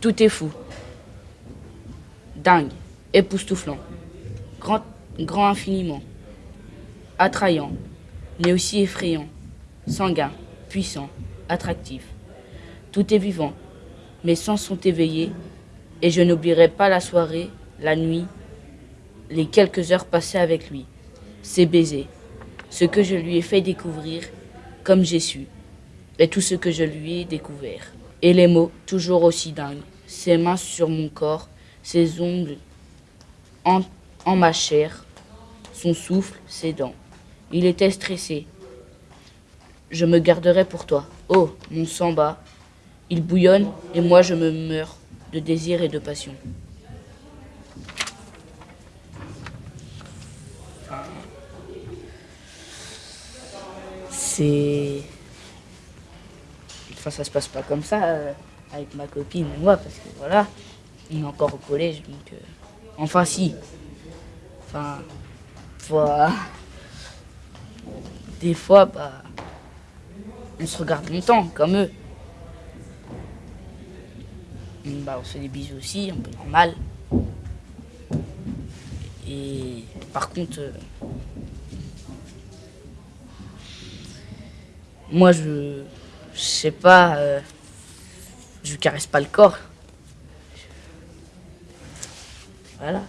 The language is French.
Tout est fou. Dingue, époustouflant, grand, grand infiniment, attrayant, mais aussi effrayant, sanguin, puissant, attractif. Tout est vivant, mes sens sont éveillés, et je n'oublierai pas la soirée, la nuit, les quelques heures passées avec lui, ses baisers, ce que je lui ai fait découvrir comme j'ai su, et tout ce que je lui ai découvert. Et les mots, toujours aussi dingues, ses mains sur mon corps, ses ongles en, en ma chair, son souffle, ses dents. Il était stressé. Je me garderai pour toi. Oh, mon sang bat. Il bouillonne et moi je me meurs de désir et de passion. C'est. Enfin, ça se passe pas comme ça euh, avec ma copine et moi, parce que voilà, on est encore au collège, donc. euh, Enfin, si. Enfin. Des fois, bah. On se regarde longtemps, comme eux. Bah, on se fait des bisous aussi, un peu normal. Et par contre, euh, moi je, je sais pas, euh, je caresse pas le corps. Voilà.